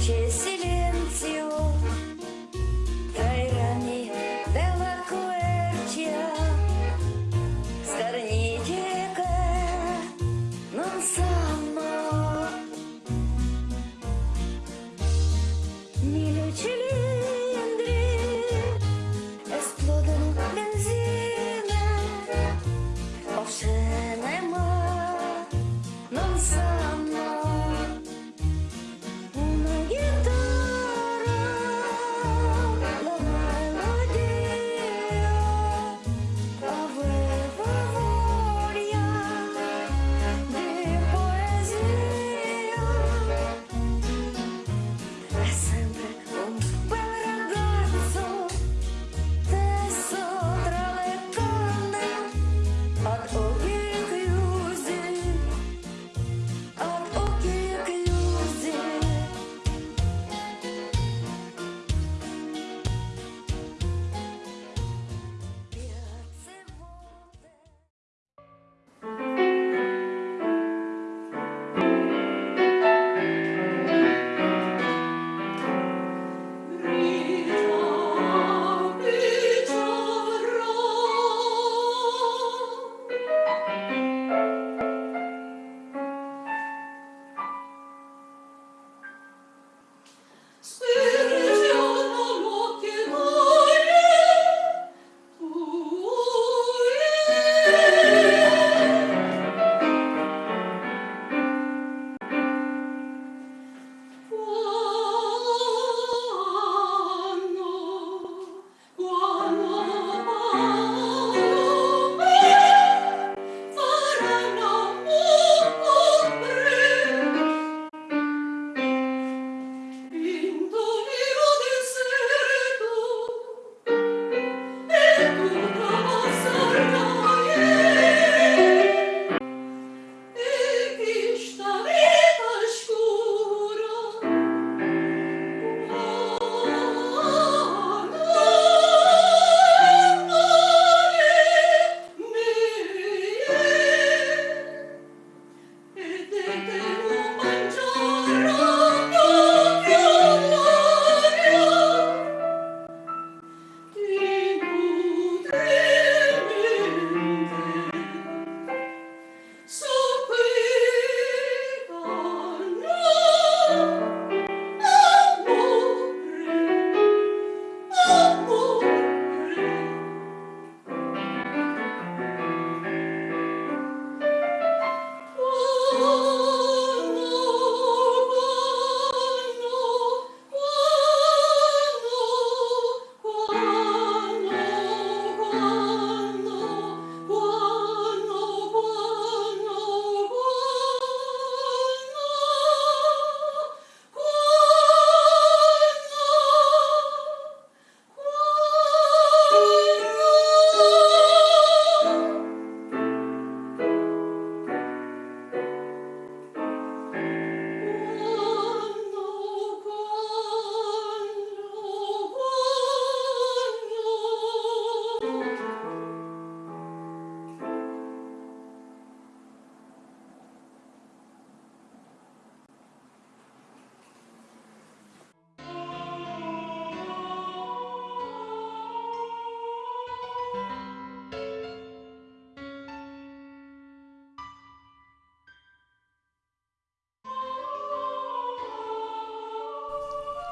c'è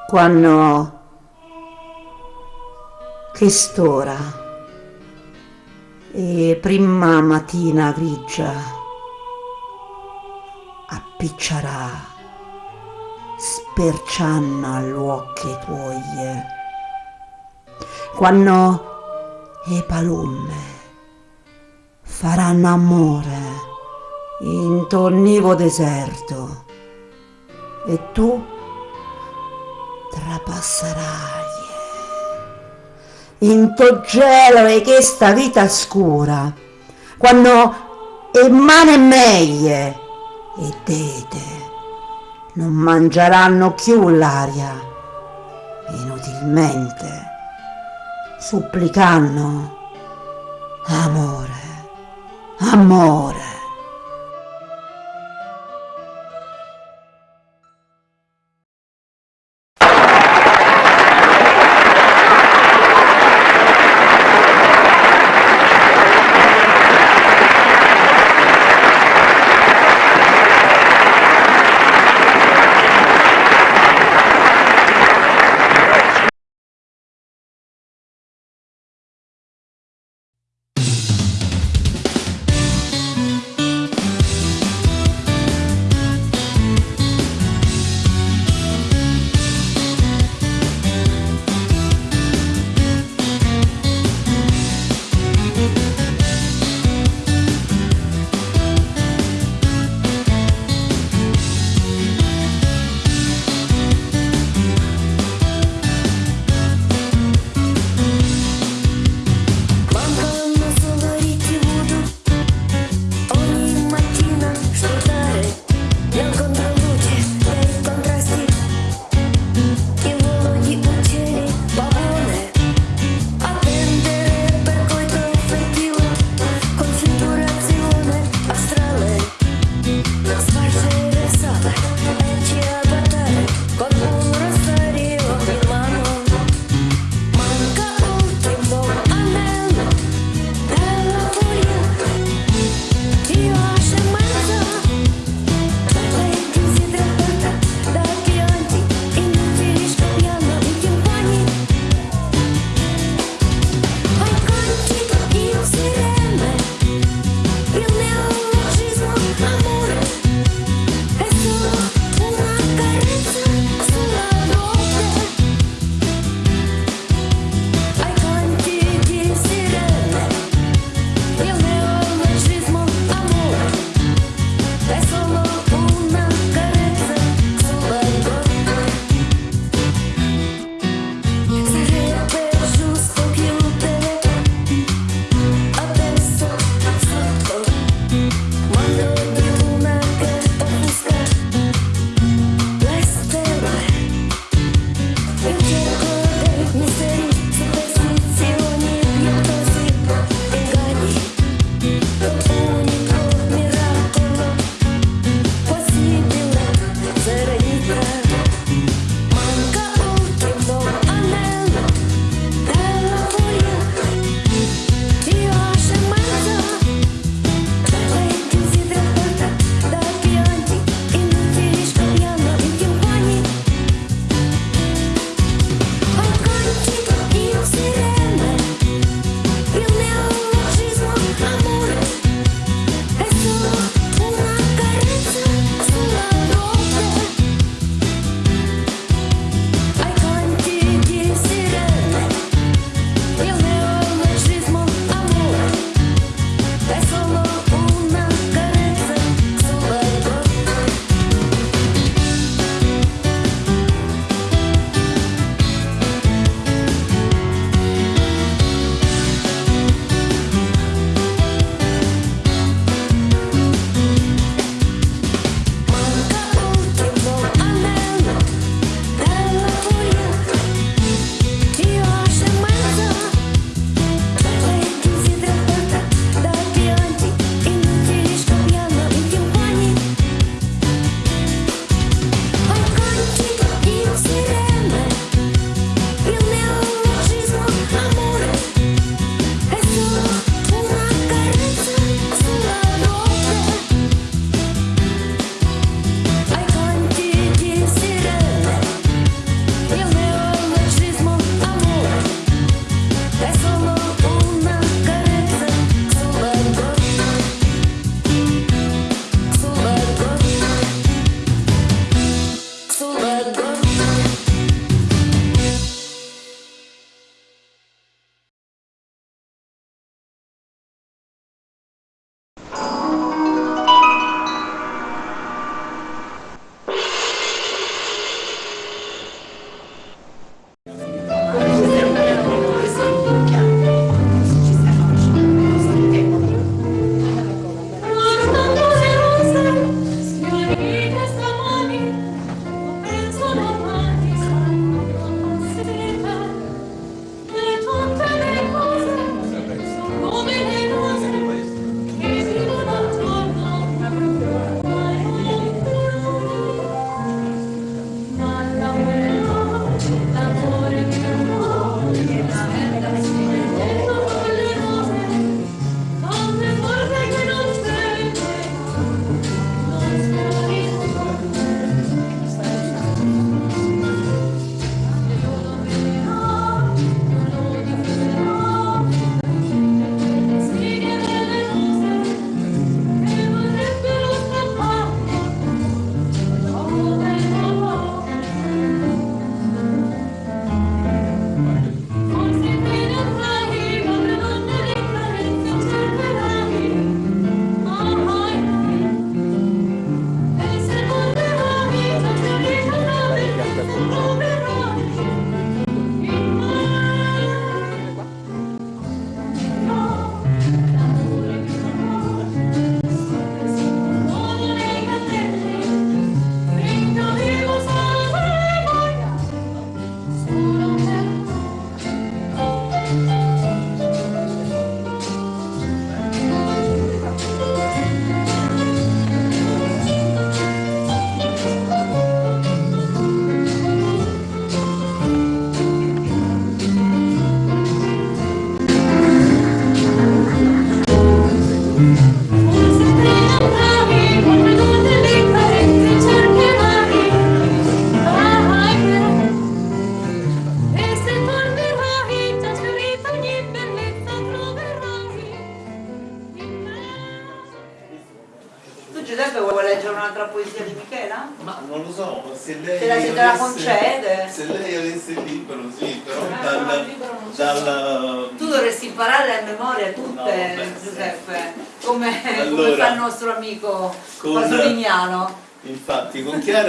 Quando quest'ora e prima mattina grigia appiccerà sperciando agli occhi tuoi. Quando le palume faranno amore in tornivo deserto e tu trapasserai in to gelo e questa vita scura quando e mane meglie e dete non mangeranno più l'aria. Inutilmente supplicando amore amore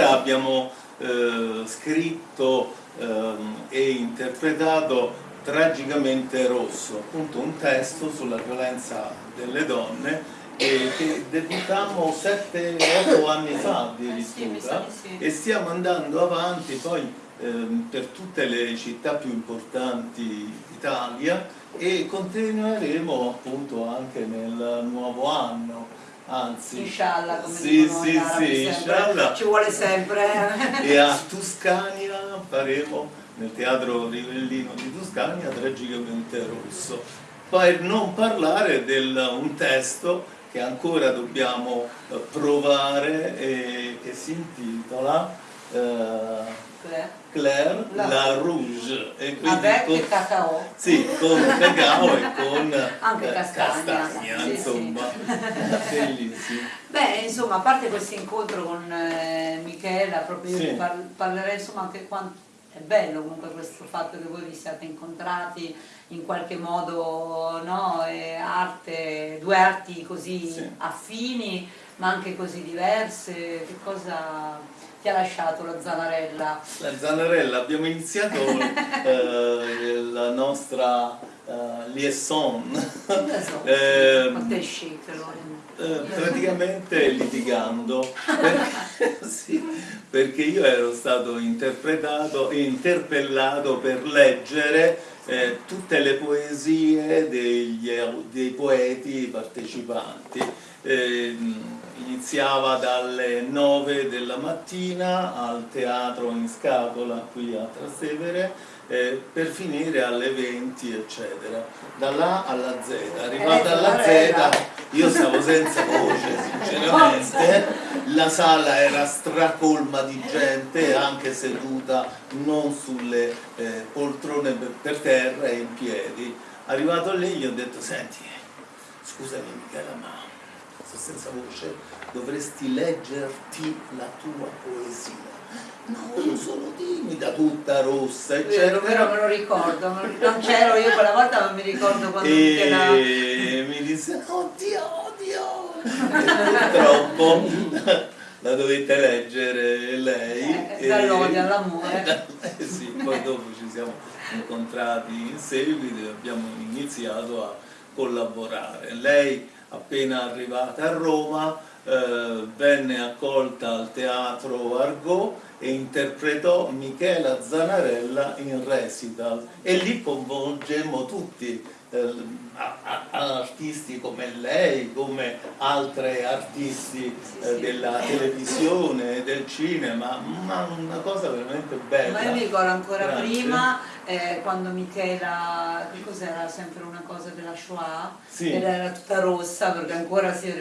Chiara abbiamo eh, scritto ehm, e interpretato Tragicamente Rosso, appunto un testo sulla violenza delle donne che debuttammo 7-8 anni fa addirittura sì. e stiamo andando avanti poi ehm, per tutte le città più importanti d'Italia e continueremo appunto anche nel nuovo anno, anzi Inshallah, come sì, dicono sì, sì, inshallah. Ci vuole sempre. eh. e a Tuscania faremo nel teatro Rivellino di Tuscania Tragicamente Rosso per non parlare di un testo che ancora dobbiamo eh, provare e che si intitola eh, Claire La- la Rouge e quindi Avec con, cacao. sì, con cacao e con Anche eh, castagna, castagna, sì, sì. insomma bellissimo Beh, insomma, a parte questo incontro con eh, Michela, proprio io Sì. vi par- parlerei insomma anche quanto è bello comunque questo fatto che voi vi siate incontrati in qualche modo, no? Arte, due arti così Sì. affini ma anche così diverse, che cosa ti ha lasciato la Zanarella? La Zanarella, abbiamo iniziato eh, la nostra eh, liaison so, Ehm, quanto è chic eh, praticamente litigando perché, sì, perché io ero stato interpretato, interpellato per leggere eh, tutte le poesie degli, dei poeti partecipanti. Ehm, iniziava dalle 9 della mattina al teatro in scatola qui a Trastevere eh, per finire alle 20 eccetera. Dalla A alla Z. Arrivata Eh, alla. Z io stavo senza voce sinceramente. La sala era stracolma di gente anche seduta non sulle eh, poltrone per, per terra e in piedi. Arrivato lì gli ho detto senti scusami Michela ma sto senza voce dovresti leggerti la tua poesia. No sono timida tutta rossa vero, me eccetera. lo ricordo, me lo- non c'ero io quella volta ma mi ricordo quando Michela... e mi disse oddio oddio. Purtroppo la dovette leggere lei Eh, dall'odio all'amore. Eh sì, poi dopo ci siamo incontrati in seguito e abbiamo iniziato a collaborare. Lei appena arrivata a Roma eh, venne accolta al teatro Argot e interpretò Michela Zanarella in recital e lì coinvolgemmo tutti eh, artisti come lei, come altre artisti eh, della televisione, del cinema, ma una cosa veramente bella. Ma io mi ricordo ancora Grazie. prima eh, quando Michela, che cos'era sempre una cosa della Shoah, Sì. ed era tutta rossa perché ancora si,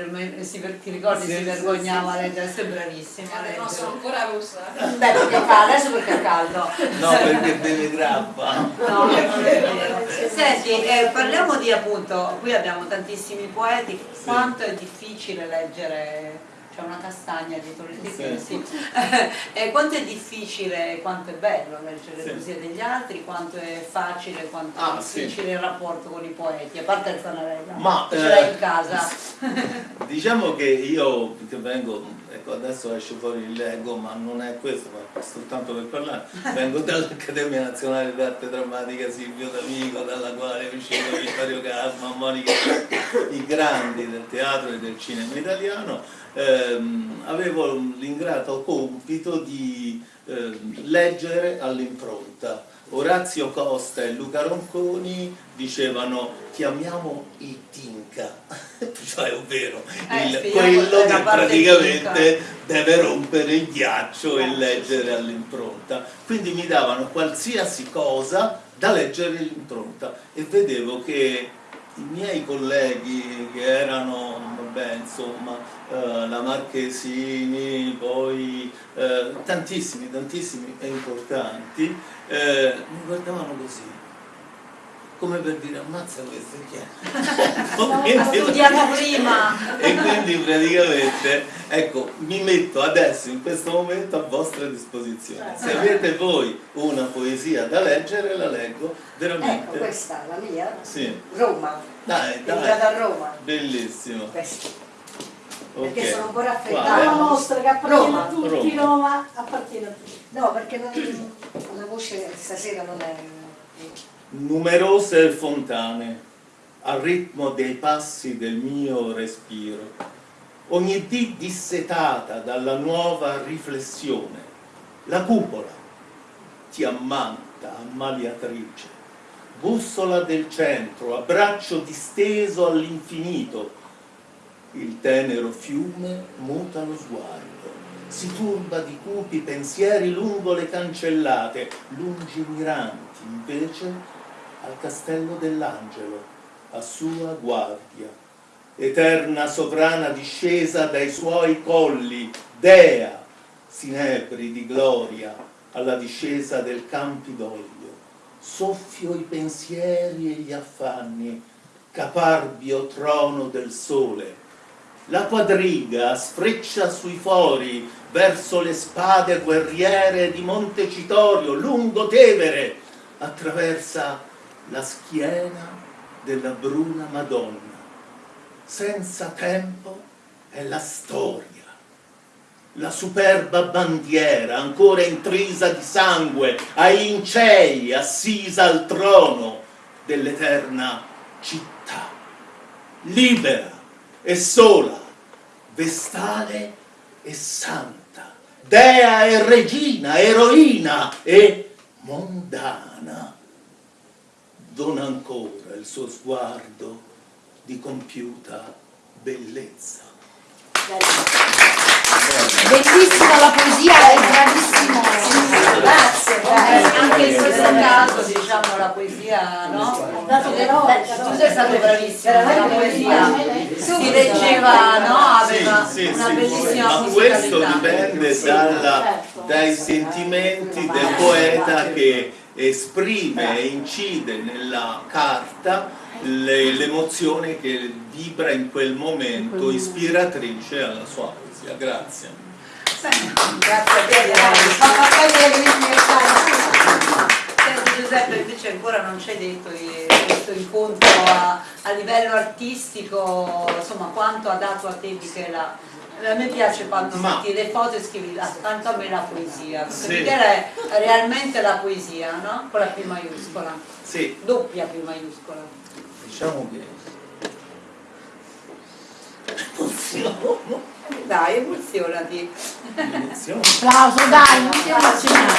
si- ti ricordi Sì, si sì, vergognava sì, a leggere, sei bravissima Eh, no, sono ancora rossa. Beh, perché è caldo, adesso perché è caldo. No, perché beve grappa. No, non è vero. Senti, eh, parliamo di appunto, qui abbiamo tantissimi poeti, quanto è difficile leggere, c'è una castagna dietro le tinte, Sì. sì. Eh, quanto è difficile e quanto è bello leggere le Sì. poesie degli altri, quanto è facile, quanto è Ah, sì. difficile il rapporto con i poeti, a parte il Zanarella, Ma, ce l'hai eh, in casa. Diciamo che io che vengo, ecco adesso esce fuori il leggo, ma non è questo, ma soltanto per parlare, vengo dall'Accademia Nazionale d'Arte Drammatica Silvio D'Amico, dalla quale è uscito Vittorio Casma, Monica, i grandi del teatro e del cinema italiano, ehm, avevo l'ingrato compito di ehm, leggere all'impronta. Orazio Costa e Luca Ronconi dicevano chiamiamo il Tinca, cioè ovvero Eh, il- quello che praticamente deve rompere il ghiaccio e leggere all'impronta. Quindi mi davano qualsiasi cosa da leggere all'impronta e vedevo che i miei colleghi che erano, vabbè, insomma, eh, la Marchesini, poi eh, tantissimi, tantissimi e importanti, eh, mi guardavano così. Come per dire ammazza questo chi è? Ha studiato prima. e quindi praticamente ecco mi metto adesso in questo momento a vostra disposizione se avete voi una poesia da leggere la leggo veramente Ecco, questa la mia. sì Roma. dai dai da Roma. bellissimo Questa. ok Perché sono un po' Quale? raffreddata. La nostra che appartiene Roma, a tutti, Roma. Roma appartiene a tutti. No, perché non, la voce stasera non è... numerose fontane al ritmo dei passi del mio respiro, ogni dì dissetata dalla nuova riflessione, la cupola ti ammanta, ammaliatrice, bussola del centro, a braccio disteso all'infinito, il tenero fiume muta lo sguardo, si turba di cupi pensieri lungo le cancellate, lungimiranti invece al castello dell'angelo, a sua guardia, eterna sovrana discesa dai suoi colli, dea, sinebri di gloria, alla discesa del Campidoglio, soffio i pensieri e gli affanni, caparbio trono del sole, la quadriga sfreccia sui fori verso le spade guerriere di Montecitorio, lungo Tevere, attraversa la schiena della bruna Madonna. Senza tempo è la storia, la superba bandiera ancora intrisa di sangue, ai lincei assisa al trono dell'eterna città, libera e sola, vestale e santa, dea e regina, eroina e mondana. Dona ancora il suo sguardo di compiuta bellezza. Bellissima la poesia, è bravissimo. Grazie, grazie. anche in questo caso diciamo la poesia no? Dato che no, tu sei stato bravissimo la poesia si leggeva no? aveva Sì, sì, una bellissima ma questo dipende dalla- dai sentimenti del poeta che esprime e incide nella carta le- l'emozione che vibra in quel momento ispiratrice alla sua poesia. Grazie. grazie a te. Senti Giuseppe invece ancora non ci hai detto di questo incontro a, a livello artistico insomma quanto ha dato a te Michela a me piace quando Ma- metti le foto e scrivi accanto a me la poesia perché Sì. Michela è realmente la poesia no? con la P maiuscola Sì, doppia P maiuscola diciamo che dai emozionati emozione. Applauso, dai, non ti emozionare.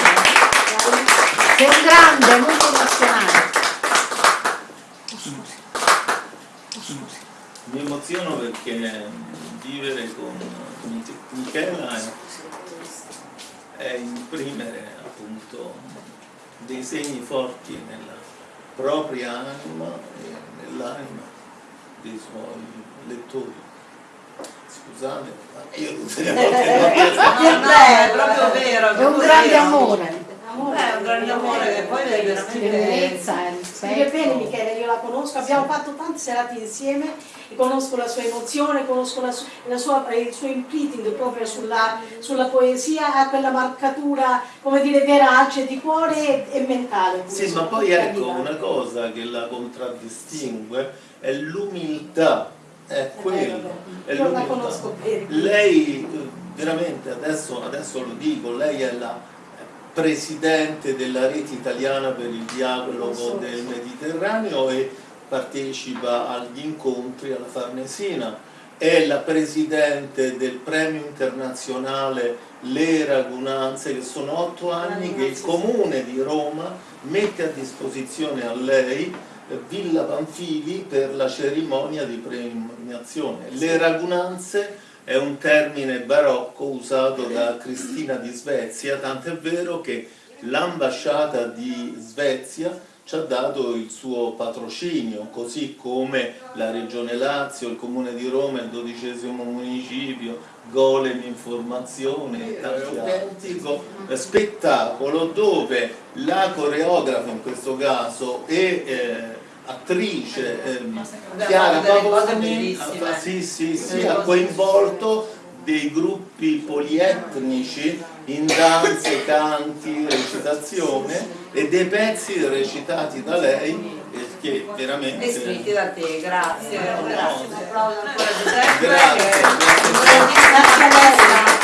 Sei un grande, molto emozionante. Mi emoziono perché vivere con Mich- Michela è, è imprimere appunto dei segni forti nella propria anima e nell'anima dei suoi lettori. Scusate, ma io non riesco no, no, è proprio vero È un grande vero. amore. È un grande amore che poi è veramente Tenerezza e Scrive bene. Michele, io la conosco, abbiamo fatto tante serate insieme e conosco la sua emozione, conosco la la sua- il suo imprinting proprio sulla, sulla poesia, ha quella marcatura, come dire, verace di cuore e, mentale. Sì, ma poi ecco una cosa che la contraddistingue è l'umiltà, è quello, è Io la l'umiltà. conosco bene. Lei eh, veramente adesso, adesso lo dico, lei è la presidente della rete italiana per il dialogo del Mediterraneo e partecipa agli incontri alla Farnesina, è la presidente del premio internazionale Le Ragunanze, che sono otto anni che il comune di Roma mette a disposizione a lei eh, Villa Panfili per la cerimonia di premiazione. Le Ragunanze è un termine barocco usato da Cristina di Svezia, tant'è vero che l'ambasciata di Svezia ci ha dato il suo patrocinio, così come la Regione Lazio, il Comune di Roma, il dodicesimo municipio, Golem Informazione e tanti autentico. Spettacolo dove la coreografa in questo caso e eh, attrice ehm, Chiara Pavoni ha- sì, sì, sì, Delle ha coinvolto dei gruppi polietnici in danze, canti, recitazione e dei pezzi recitati da lei eh, che veramente E scritti da te, grazie. no. Grazie. Un applauso ancora a Giuseppe. Grazie, grazie. Lei. Grazie.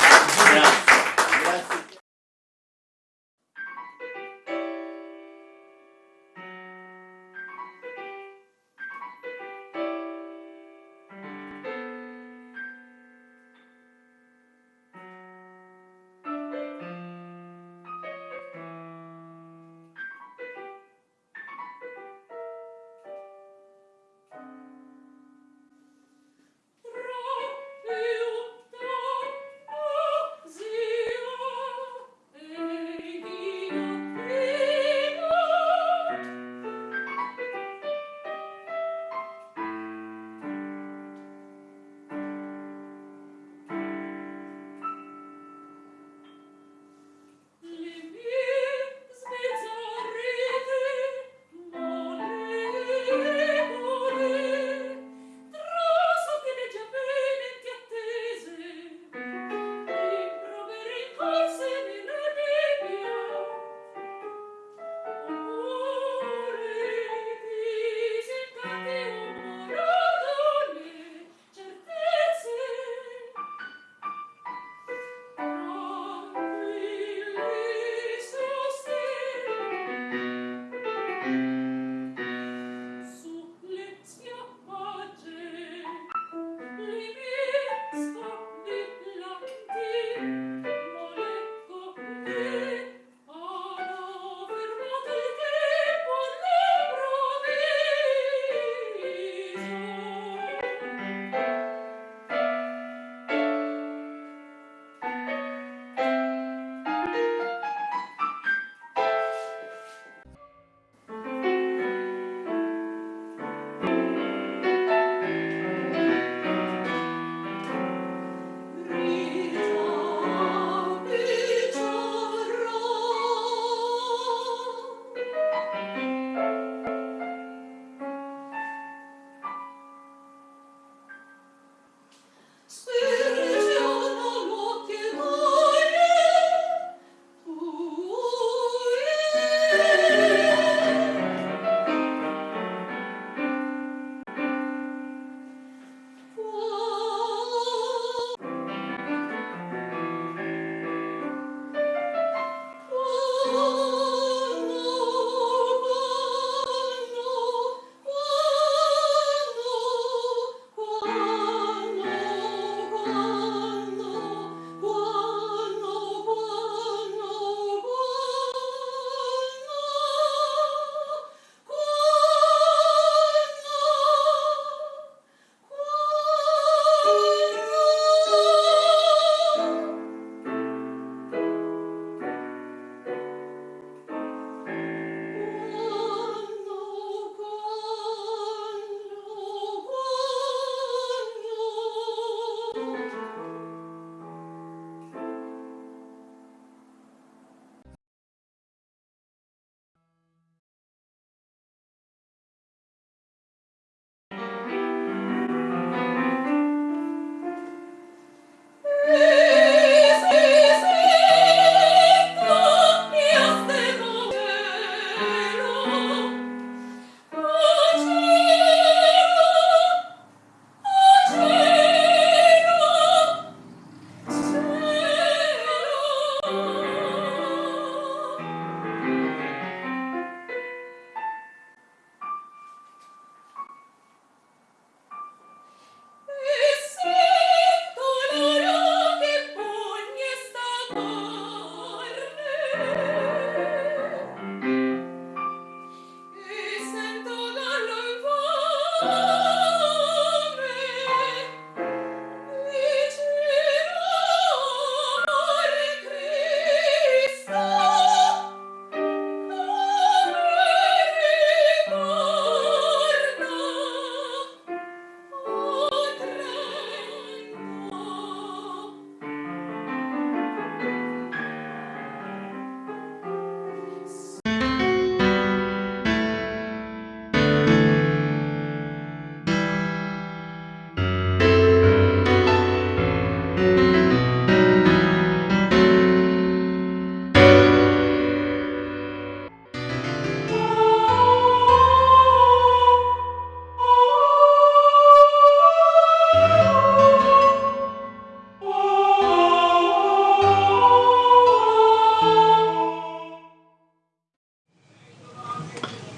Oh.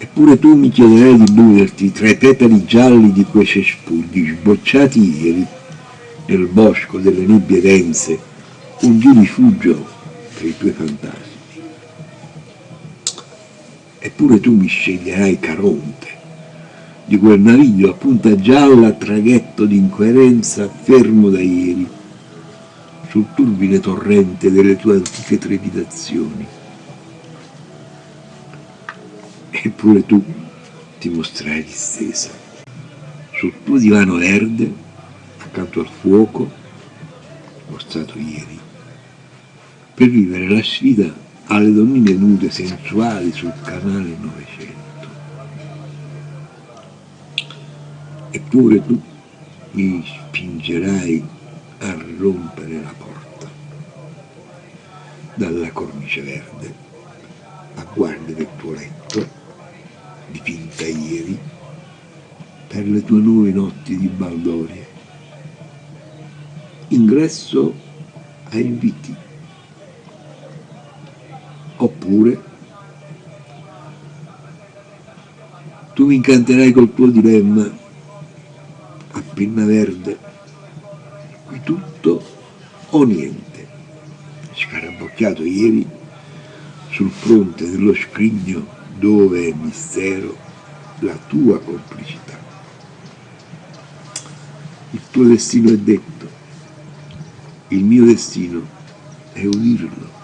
Eppure tu mi chiederai di muoverti tra i petali gialli di quei cespugli sbocciati ieri nel bosco delle nebbie dense, un di rifugio per i tuoi fantasmi. Eppure tu mi sceglierai Caronte, di quel naviglio a punta gialla, traghetto d'incoerenza fermo da ieri, sul turbine torrente delle tue antiche trepidazioni. Eppure tu ti mostrerai distesa sul tuo divano verde, accanto al fuoco, mostrato ieri, per vivere la sfida alle donnine nude sensuali sul canale 900. Eppure tu mi spingerai a rompere la porta dalla cornice verde a guardia del tuo letto dipinta ieri per le tue nuove notti di baldoria. Ingresso a inviti. Oppure tu mi incanterai col tuo dilemma a penna verde. Qui tutto o niente. Scarabocchiato ieri sul fronte dello scrigno dove è mistero la tua complicità. Il tuo destino è detto. Il mio destino è udirlo